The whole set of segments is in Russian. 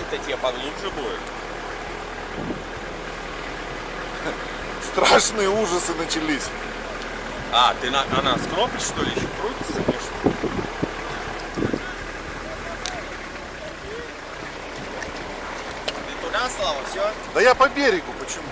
там-то тебе поглубже будет. Страшные ужасы начались. А, ты на, она с кнопки, что ли, еще крутится? Конечно. Ты туда, Слава, все? Да я по берегу, почему?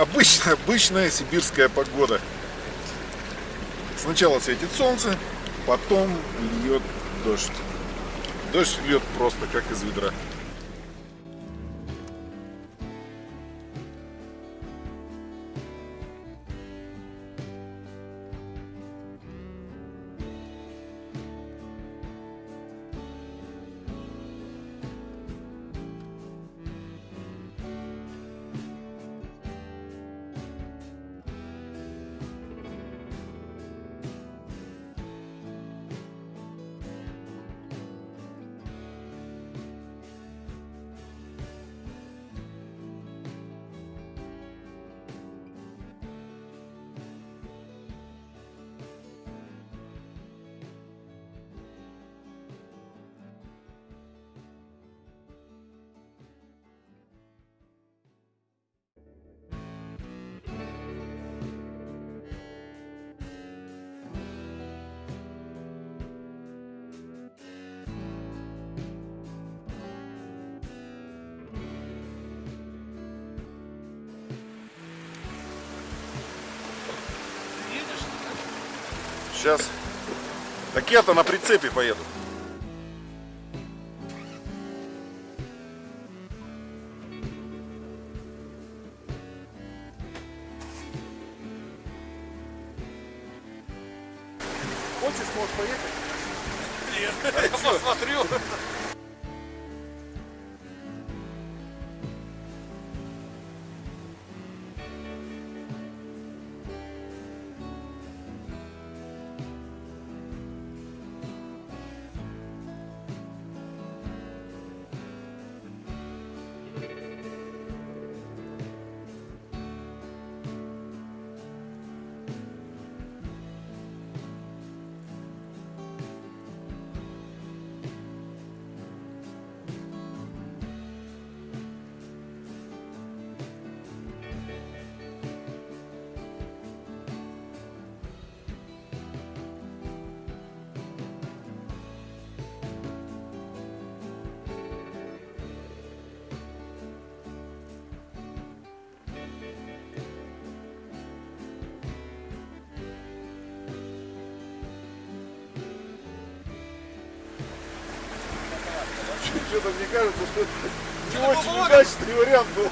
Обычная, обычная сибирская погода. Сначала светит солнце, потом льет дождь. Дождь льет просто как из ведра. Сейчас. Так я-то на прицепе поеду. Что-то мне кажется, что это не очень удачный вариант был.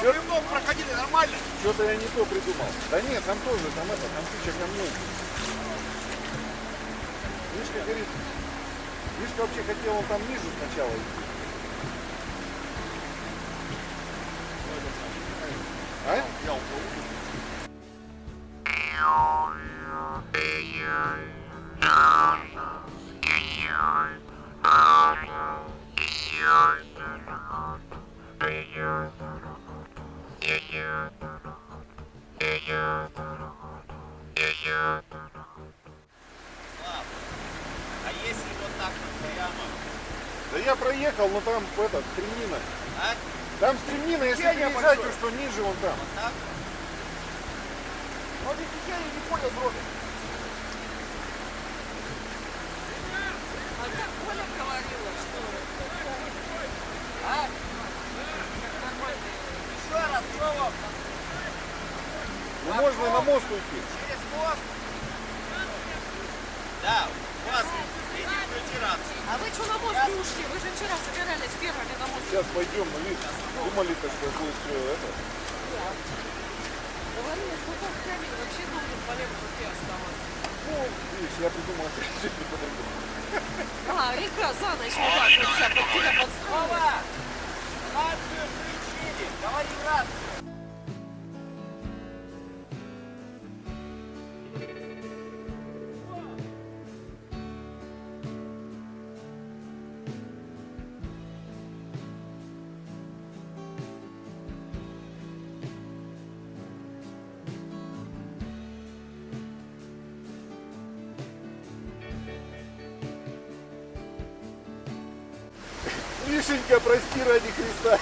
Вы много проходили нормально. Что-то я не то придумал. Да нет, там тоже, там это, там куча камней. Мишка говорит, Мишка вообще хотел он там ниже сначала идти. Проехал, но там это, стремнина. А? Там стремнина, если то большое. что ниже вон там. Вот так? Мишенька, прости ради Христа.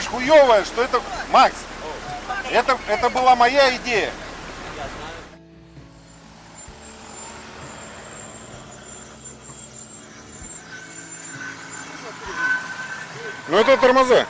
говоришь хуевое, что это... Макс, это, это была моя идея. Ну это тормоза.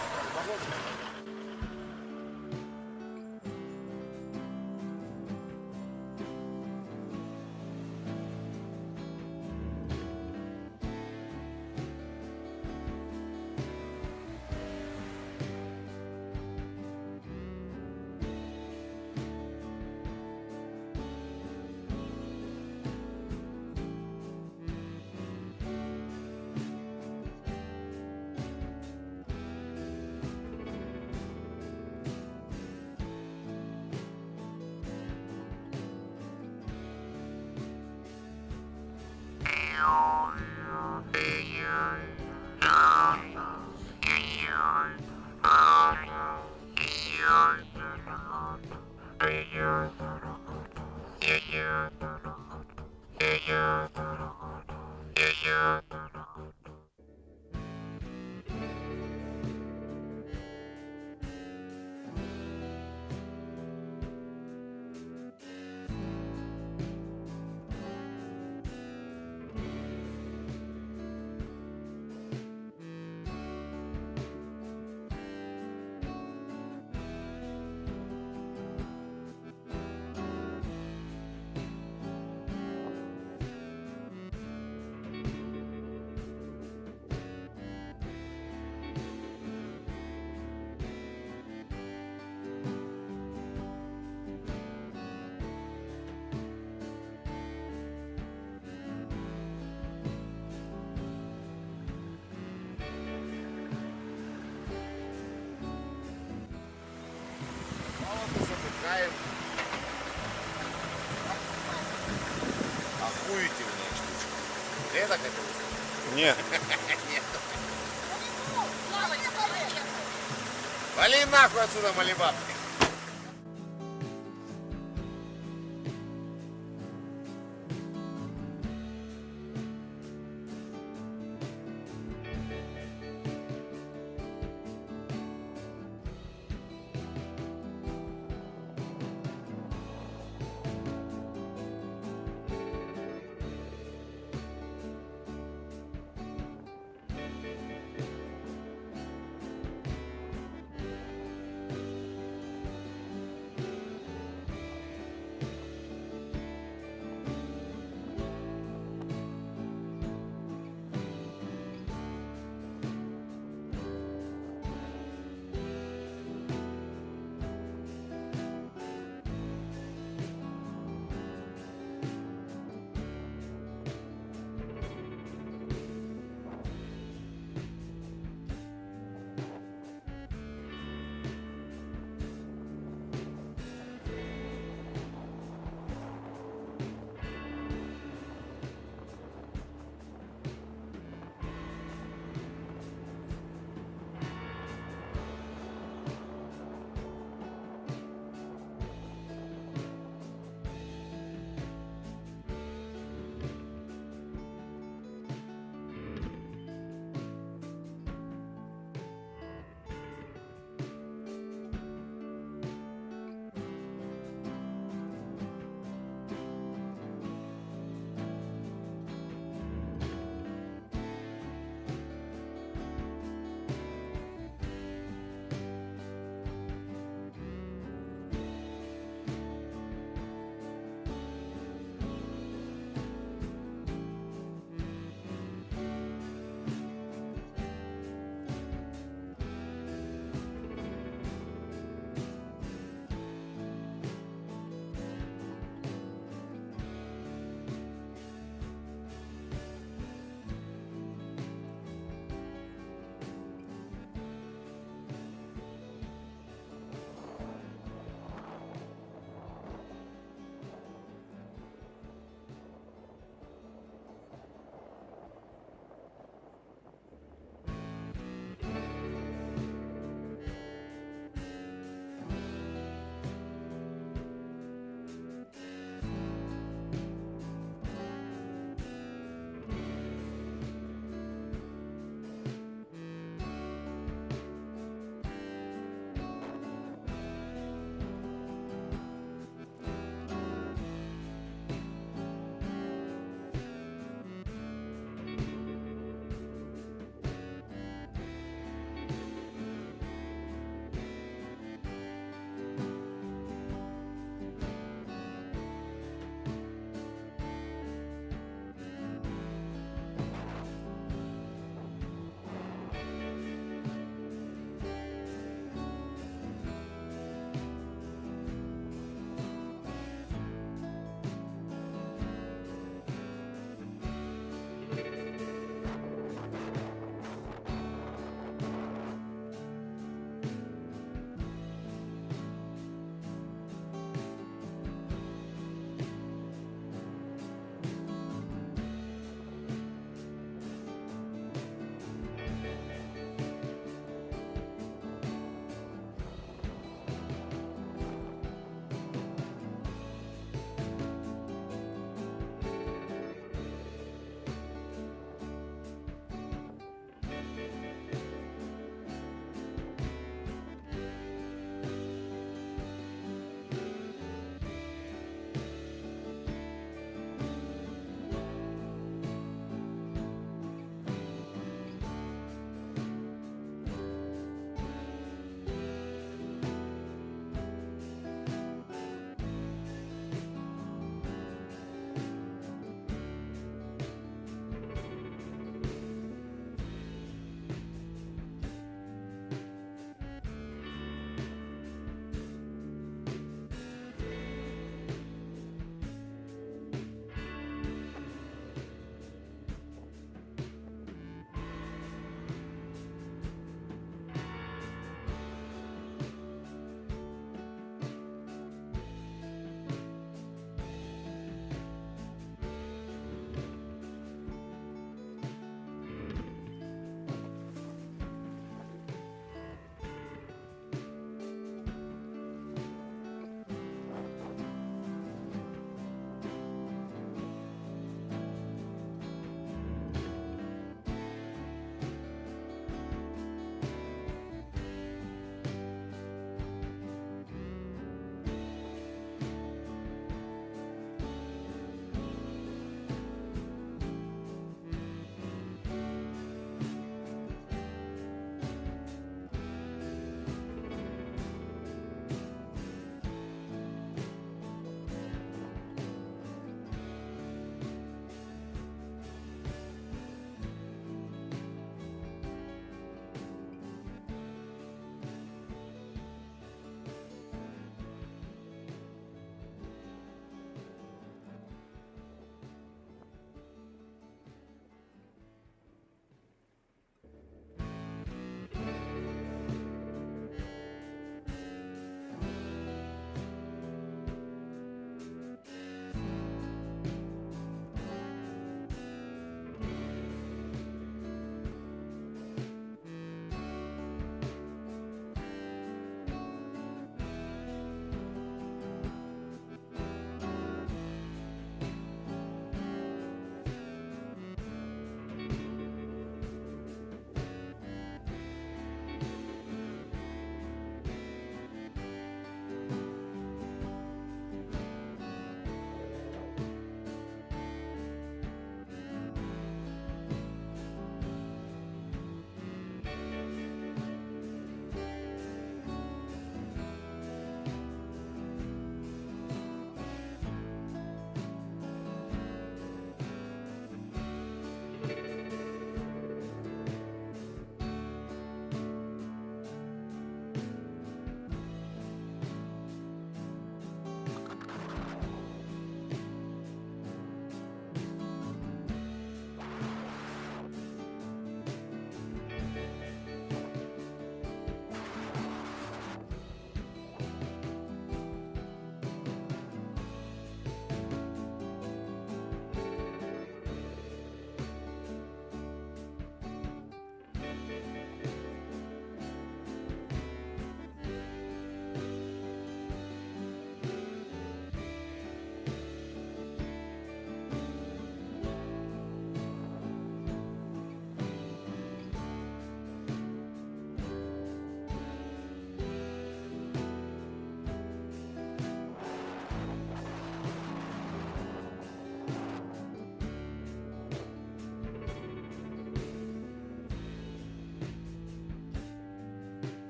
так написано? Нет. Нет. Вали нахуй отсюда, Малибаб!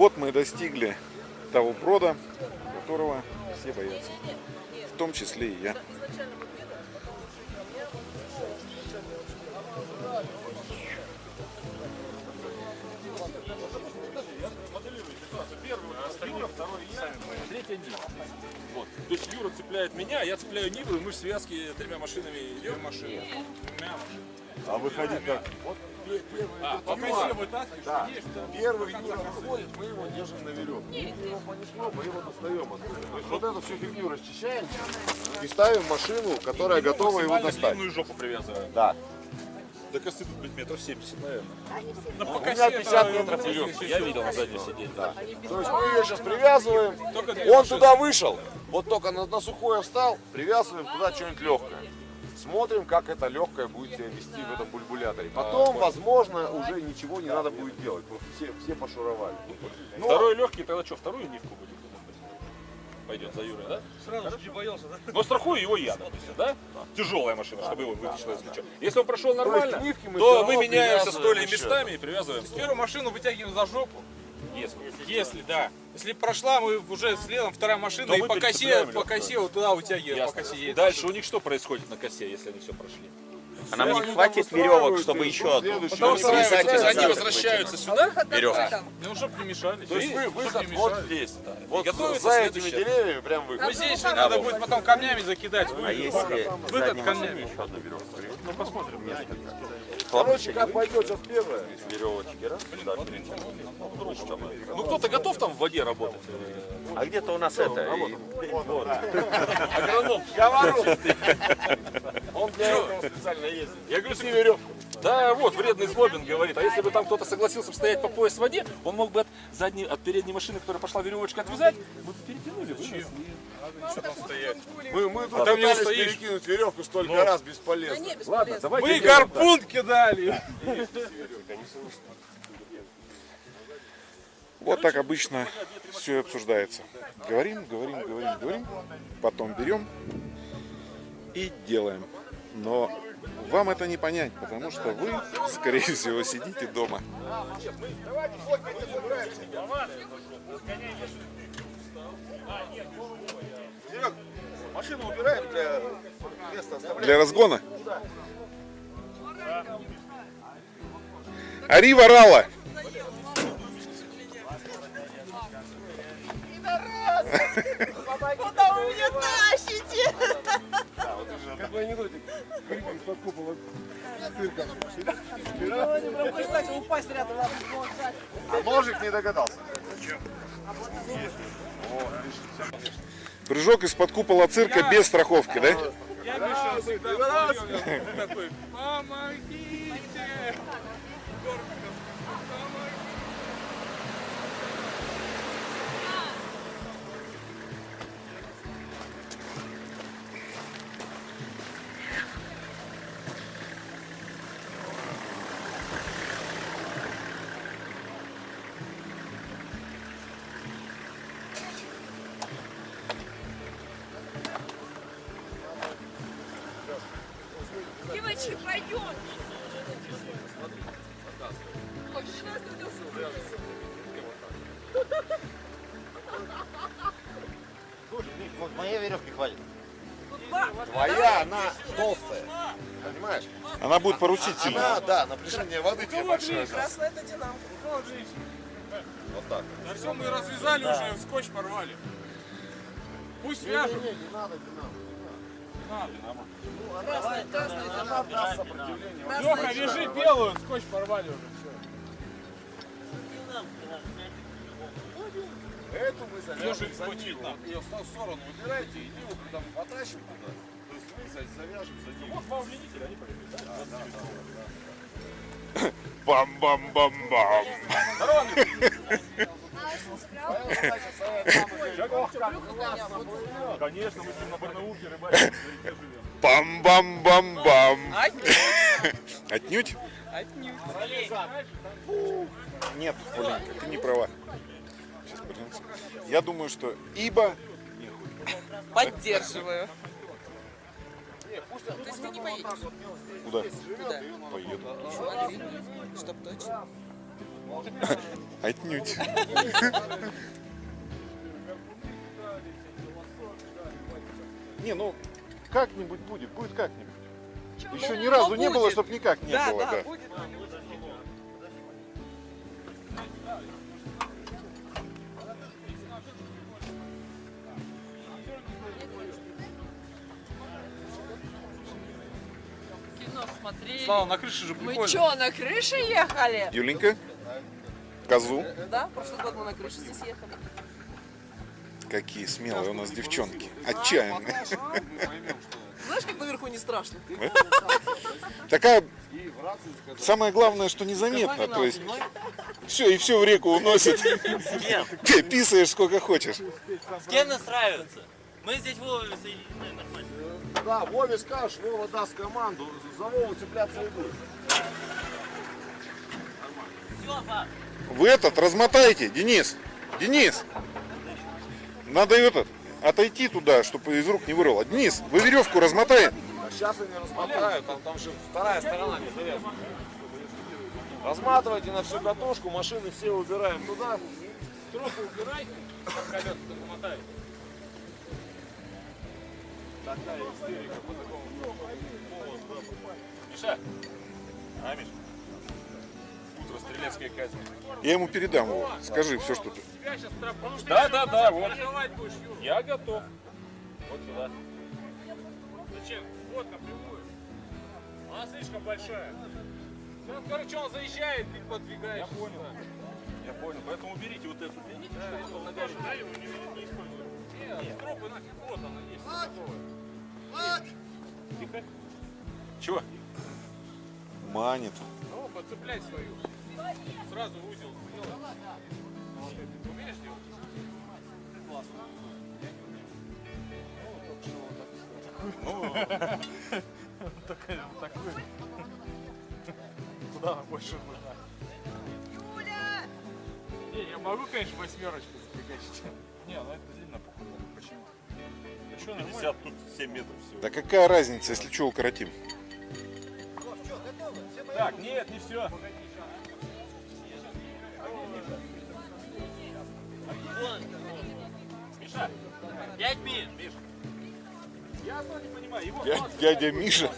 Вот мы достигли того брода, которого все боятся. В том числе и я. Вот. То есть Юра цепляет меня, я цепляю Ниву, и мы в связке тремя машинами идем. Машины. А выходить как? А, пока вытаскиваешь, Да. Первый Юра выходит, мы его держим на веревке. Если его понесло, мы его достаем оттуда. То есть вот эту всю фигню расчищаем и ставим машину, которая готова его достать. длинную жопу привязываем. Да. До косы тут быть метров 70, наверное. У меня 50 метров веревки. Я видел на заднем сиденье. Да. То есть мы ее сейчас привязываем. Он туда вышел, вот только на, на сухое встал, привязываем туда что-нибудь легкое. Смотрим, как это легкое будет себя вести в этом бульбуляторе. Потом, возможно, уже ничего не надо будет делать. Просто все, все пошуровали. Но Второй легкий, тогда что, вторую нивку будем? Пойдет за Юрой, да? Сразу же не боялся, да? Но страхую его я, допустим, да? Тяжелая машина, чтобы его вытащило, если что. Если он прошел нормально, то всё мы меняемся с местами и привязываем. Первую машину вытягиваем за жопу. Если. Если, да. Если прошла, мы уже следом вторая машина и по косе, по косе вот туда вытягиваем, Ясно. по косе. Дальше у них что происходит на косе, если они все прошли? А нам не хватит веревок, чтобы еще одну. Следующий Потому что они возвращаются сюда, Веревка. ну чтобы не мешали. То есть вы, выход вот здесь. Вот готовится за этими следующее. деревьями прям выход. Ну здесь же надо будет потом камнями закидать. А если Выход камнями. еще одну веревку? Ну, посмотрим. Несколько. Короче, как пойдет сейчас первое. Веревочки, раз, Ну кто-то готов там в воде работать? А где-то у нас это, и- Агроном. Он для этого специально ездит. Я говорю, ты веревку. Да, вот, вредный Злобин говорит. А если бы там кто-то согласился бы стоять по пояс в воде, он мог бы от, задней, от передней машины, которая пошла веревочка отвязать, мы бы перетянули, вынесли. Мы, мы тут там не пытались перекинуть веревку столько раз бесполезно. Ладно, давайте. Мы сделаем так. гарпун кидали. Вот так обычно все обсуждается. Говорим, говорим, говорим, говорим, потом берем и делаем. Но вам это не понять, потому что вы, скорее всего, сидите дома. Машину убираем для места оставляем. Для разгона. Арива Рала. Куда вы меня тащите? А ножик не догадался. Прыжок из-под купола цирка без страховки, да? Я Миша всегда такой, помогите. Сильно. Она, да, напряжение воды тебе большое. Красная это динамка. Вот так. Да все, мы развязали уже, скотч порвали. Пусть вяжут. Не, не надо, не надо. Красная, красная Она даст сопротивление. Леха, вяжи белую, скотч порвали уже. Все. Эту мы завяжем Ножик за схватил, ниву. да. Ее в сторону выбирайте и ниву там потащим туда. Завяжем. Вот удлинителя, они полетели, да? Бам-бам-бам-бам. Конечно, мы с ним на Барнаулке рыбачим. Бам-бам-бам-бам. Отнюдь? Нет, Оленька, ты не права. Сейчас. Я думаю, что ибо Поддерживаю. То есть ты не поедешь? куда? Куда? Поеду. Смотри, чтоб точно. Отнюдь. Не, ну как-нибудь будет, будет как-нибудь. Еще ни разу не было, чтобы никак не было. да, да. будет. Смотрели. Слава, на крыше же Мы прикольно. что, на крыше ехали? Юленька, козу. Да, прошлый год мы на крыше здесь ехали. Какие смелые у нас девчонки. Отчаянные. Знаешь, как наверху не страшно? Такая самое главное, что незаметно. То есть все и все в реку уносит. Ты писаешь сколько хочешь. С кем настраиваться? Мы здесь Вова соединены нормально. Да, Вове скажешь, Вова даст команду, за Вову цепляться и будет. Все, пап. Вы этот размотайте, Денис. Денис. Надо этот отойти туда, чтобы из рук не вырвало. Денис, вы веревку размотай. А сейчас они размотают, там, там же вторая сторона не завязана. Разматывайте на всю катушку, машины все убираем туда. Троху убирай, а колеса мотай. Такая истерика по такому поводу. Миша, а? Утро, стрелецкая казнь. Я ему передам его. Скажи все, что ты. Да, да, да, вот. Я готов. Вот сюда. Зачем? Вот напрямую. Она слишком большая. Ну, короче, он заезжает и подвигает. Я понял. Я понял. Поэтому уберите вот эту. Берите, чтобы потом ногами. Нет, стропы нафиг, вот она есть. Тихо. Чего? Манит. Ну, подцепляй свою. Сразу узел сделай. Ты умеешь делать? Классно. Куда она больше нужна? Не, я могу, конечно, восьмерочку зафигачить. Не, ну это длинно походу. Почему? А что 50, тут 7 метров всего. Да какая разница, если что, укоротим. Так, нет, не все. Миша, минут. Миша. Я не понимаю, его Дя- Дядя Миша.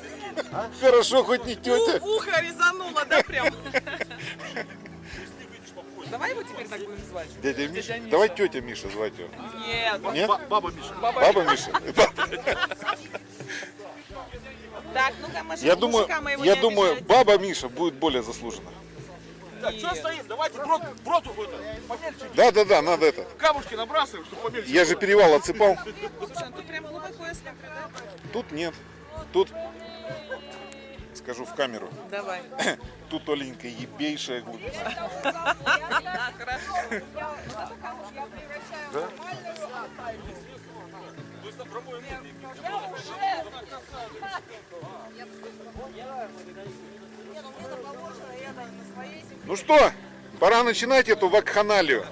Хорошо, хоть не тетя. У- ухо резануло, да, прям? Давай его теперь так будем звать. Дядя Миша. Давай тетя Миша звать его. Нет. Нет? Баба Миша. Баба Миша. Так, ну-ка, машина, Я думаю, мужика моего я не думаю, баба Миша будет более заслужена. Так, что стоим? Давайте брод, брод какой-то. Помельче. Да, да, да, надо это. Камушки набрасываем, чтобы помельче. Я же перевал отсыпал. Слушай, ну тут прям глубоко, если да? Тут нет. Тут скажу в камеру. Давай. Тут Оленька ебейшая глубина. А, хорошо. Ну что, пора начинать эту вакханалию.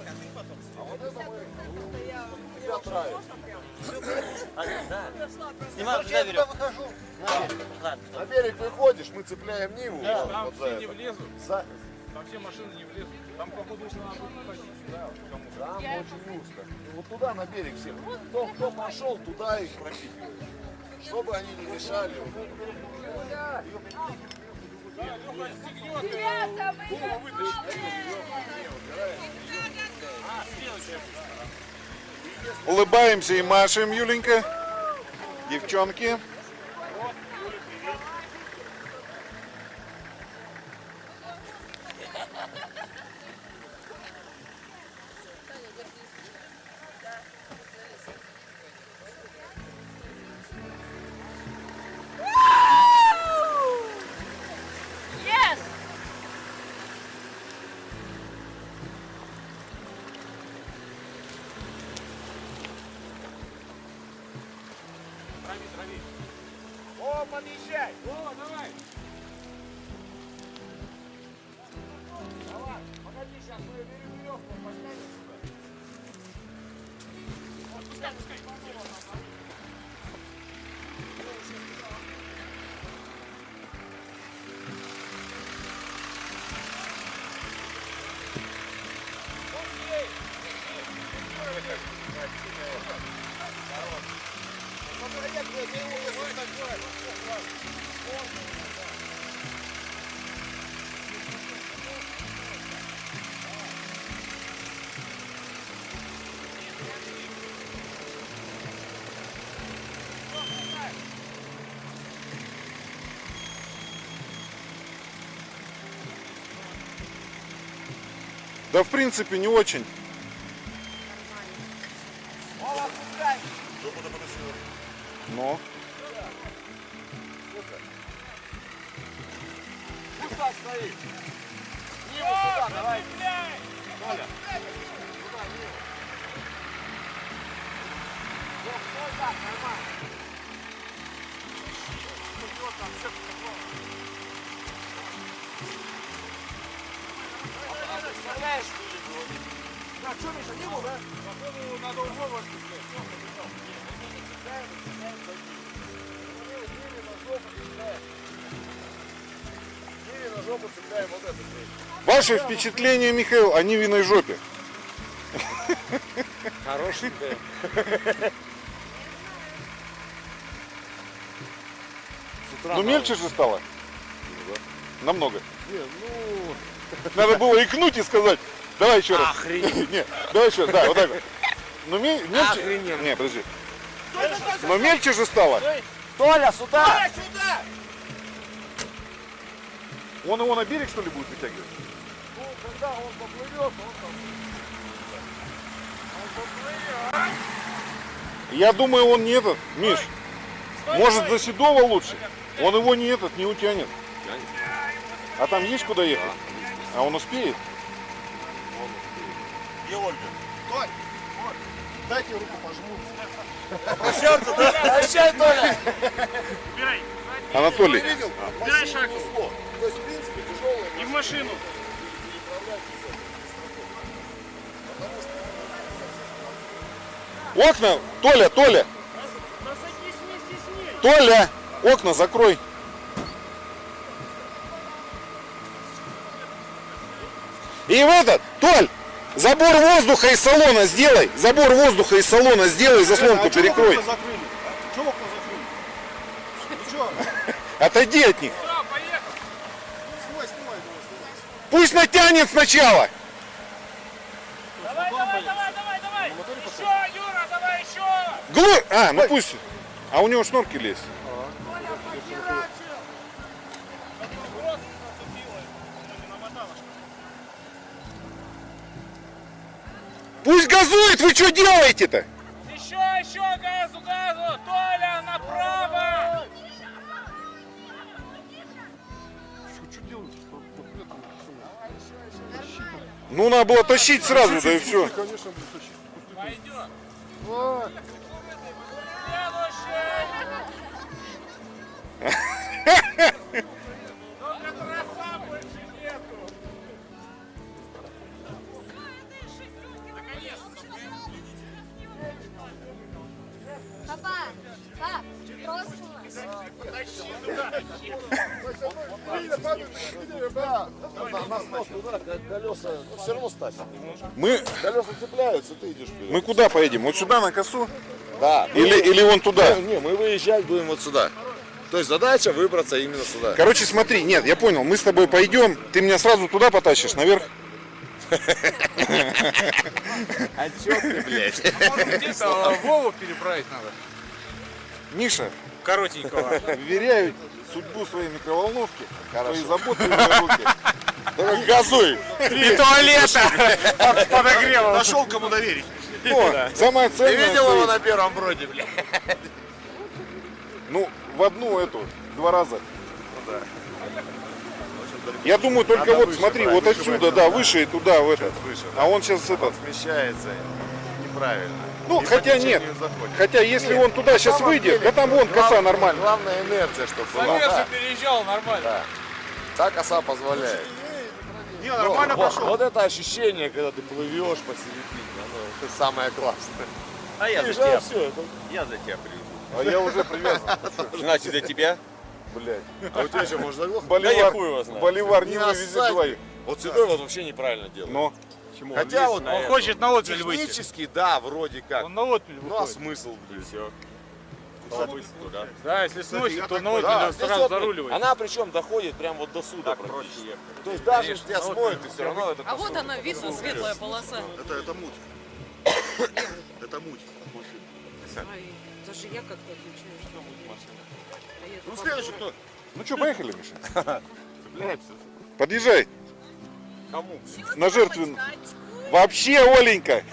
Снимай, туда веревку. Ладно. На берег выходишь, мы цепляем Ниву. Там вот за все не это. влезут. За- Там все машины не влезут. Там, походу, если надо будет ходить сюда, вот кому-то. Там очень узко. И Вот туда на берег всех. Кто, кто пошел, туда их пропихивают. Чтобы они не мешали. Улыбаемся и машем, Юленька. Девчонки. 下次 Да, в принципе, не очень. Ваше впечатление, Михаил, о Нивиной жопе? Хорошенькая. Ну мельче же стало? Намного. Надо было икнуть и сказать, давай еще раз. Не, давай еще раз, да, вот так вот. Ну ме- мельче... Не, подожди. Но мельче же стало. Толя, сюда! Он его на берег, что ли, будет вытягивать? Я думаю, он не этот, Миш. Может, за Седова лучше? Он его не этот, не утянет. А там есть куда ехать? А он успеет? Где Ольга? Дайте руку пожму. Прощай, Толя! Анатолий, Дай шаг То есть, в принципе, тяжелая. и в машину. Окна, Толя, Толя. Толя, окна закрой. И в этот, Толь, забор воздуха из салона сделай. Забор воздуха из салона сделай, заслонку перекрой. закрыли? Чего окна закрыли? Что? Отойди от них. Пусть натянет сначала. Давай, давай, давай, давай, давай. Еще, Юра, давай Гло... А, ну пусть. А у него шнурки есть. Пусть газует, вы что делаете-то? Еще, еще, газу, газу. Толя, направо. Ну, надо было тащить сразу, да и все. Конечно, будет тащить. Пойдет. Мы, Колеса цепляются, ты идешь вперед. мы куда поедем? Вот сюда на косу? Да. Или, или вон туда? Не, мы выезжать будем вот сюда. То есть задача выбраться именно сюда. Короче, смотри, нет, я понял, мы с тобой пойдем, ты меня сразу туда потащишь, наверх. А чё ты, блядь? Где-то Вову переправить надо. Миша, Коротенького. вверяю судьбу своей микроволновки, твои заботы в руки. Газуй. И туалета. Подогрева. Нашел кому доверить. О, самое Ты ценное. видел его на первом броде, блядь? Ну, в одну эту, два раза. Я думаю, только Надо вот выше смотри, вот отсюда, да, выше и туда, в этот. выше, А он сейчас этот. Смещается неправильно. Ну, И хотя нет. заходит. Хотя если Нет, он туда на сейчас выйдет, деле, да там вон коса глав- нормально. Главная инерция, чтобы была. Замерз Да, переезжал нормально. та коса позволяет. Не, Ну, нормально вот, пошел. вот это ощущение, когда ты плывешь посередине, оно это самое классное. А я за тебя. все, Я за тебя приведу. А я уже привязан. Значит, за тебя? Блядь. А у тебя что, может заглохнуть? Боливар, хуй его знает. Боливар не Не вывезет двоих. Вот седой вот вообще неправильно делает. Но Хотя вот Он хочет на отмель выйти. технически, да, вроде как. Он на отмель Ну а выходит. смысл, блин? туда. Да, если сносит, то на Да, сразу заруливает. Она причем доходит прям вот до суда практически. То есть даже если тебя смоет, ты все равно это А вот она, видно, светлая полоса. Это, это муть. Это муть от машины. Даже я как-то отвечаю, что машина. А ну следующий кто? Ну что, поехали, Миша? Подъезжай. Кому? На жертвенную. Вообще, Оленька!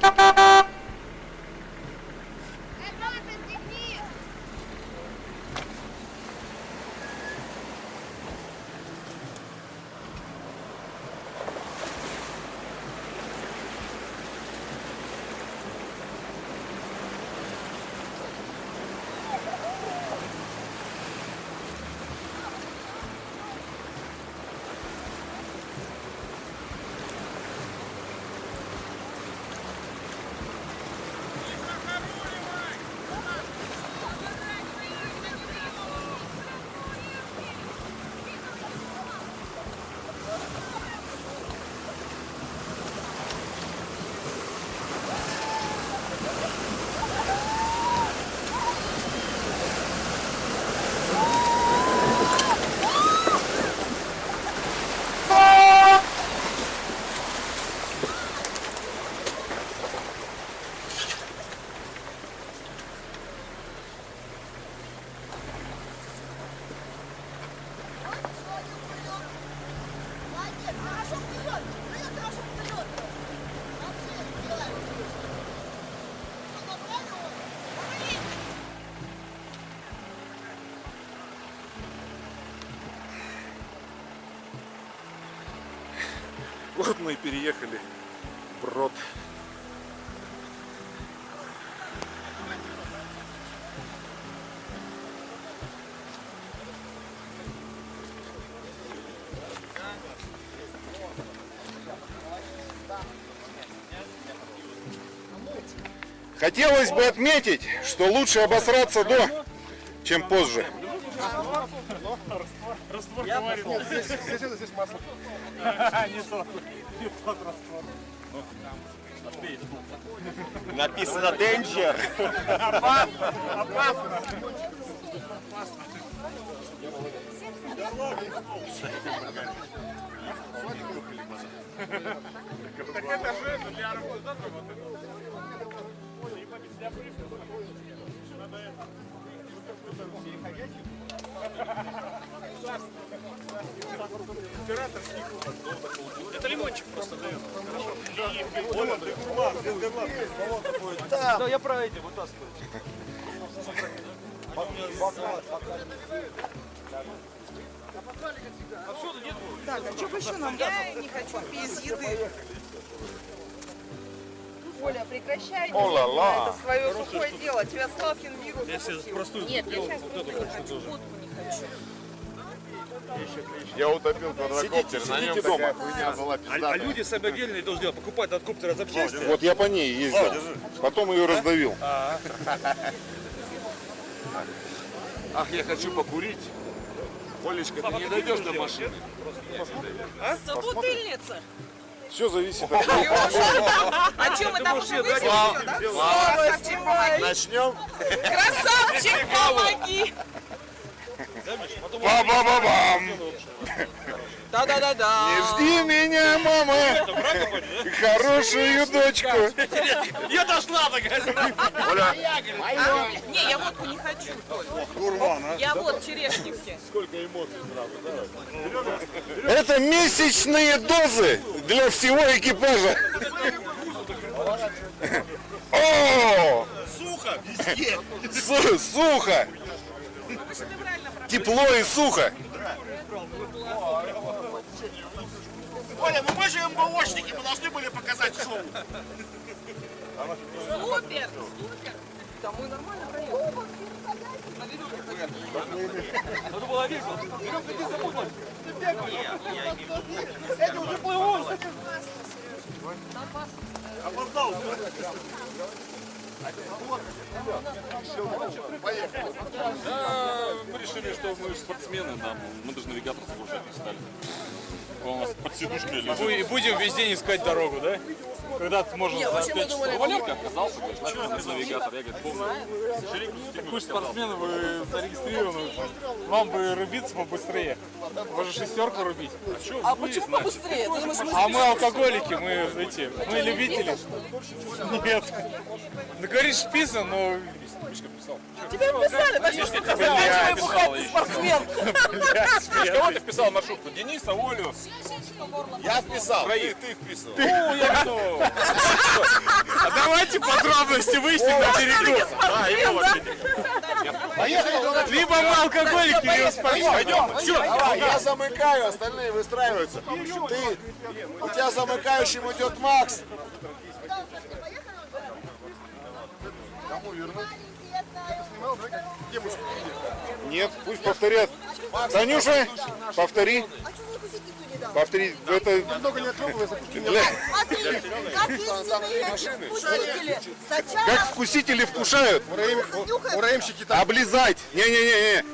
Bye. бесплатно и переехали брод. Хотелось бы отметить, что лучше обосраться до, чем позже. Написано Danger. Так это же для организатора вот это. Это лимончик просто дает. Да, я про эти вытаскиваю. Так, а что еще нам? Я не хочу без еды. Оля, прекращай О-ла-ла. это свое сухое дело. Тебя Славкин вирус. Я сейчас простую Нет, я сейчас не хочу, хочу. Я утопил квадрокоптер, на нем сидите такая дома. хуйня была А, а люди сами отдельные должны делать, покупать от коптера запчасти. Вот я по ней ездил. Потом ее раздавил. Ах, я хочу покурить. Олечка, ты не дойдешь до машины. Собутыльница. Все зависит от А что, мы там уже помоги. Начнем. Красавчик, помоги. Ба-ба-ба-бам! Да-да-да-да. Не жди меня, мама! Хорошую дочку! Я дошла такая. Не, я водку не хочу. Я вот черешники. Это месячные дозы для всего экипажа. О! Сухо везде. Су- сухо! Тепло и сухо! Оля, ну мы же МБОшники, мы должны были показать шоу. Супер, супер. Да мы нормально проехали. На веревке ходили. Надо было весело. Веревка, ты запуталась. Эти уже плывут. Опоздал. Да, мы решили, что мы спортсмены, нам, мы даже навигатор загружать не стали. Он у нас под сидушкой лежит. Будем весь день искать дорогу, да? Когда ты можешь за 5 часов. Валерка отказался, говорит, нафиг без навигатора. Я говорю, помню. Вы же спортсмены, вы зарегистрированы. Вам бы рубиться побыстрее. Можно шестерку рубить. А почему побыстрее? Ты думаешь, мы А мы алкоголики, мы эти, мы любители. Нет. Ну говоришь списан, но Мишка писал. Тебе писали, так что ты заканчивай бухать, ты спортсмен. Кого ты вписал в маршрутку? Дениса, Олю? Я вписал. Троих. Ты вписал. Ну, я что? А давайте подробности выясним на берегу. А, его вообще. Либо мы алкоголики, либо спортсмены. Пойдем, все. Давай, я замыкаю, остальные выстраиваются. Ты, у тебя замыкающим идет Макс. Кому вернуть? Нет, пусть повторят. Танюша, повтори. А что закусить никто не дал? Повтори. Это Много не как истинные вкусители. Сначала как вкусители вкушают. Ураемщики Облизать. Не-не-не-не.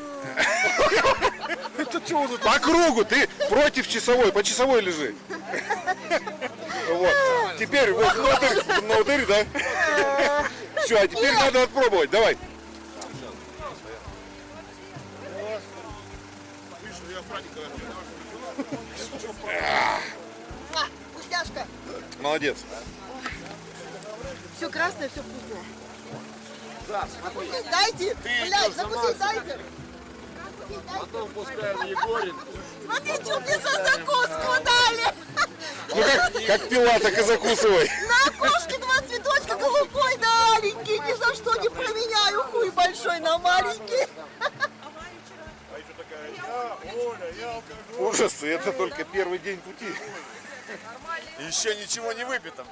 По кругу. Ты против часовой. По часовой лежи. Вот. Теперь вот внутрь, внутрь, да? Все, а теперь надо отпробовать. Давай. Вкусняшка. Молодец. Все красное, все вкусное. Закусить дайте. Блядь, закусить дайте. Потом пускай Егорин. Смотри, что мне за закуску дали. Ну как, как пила, так и закусывай. На окошке два цветочка, голубой да аленький. Ни за что не променяю. Хуй большой на маленький. Ужас, это только первый день пути. Еще ничего не выпито.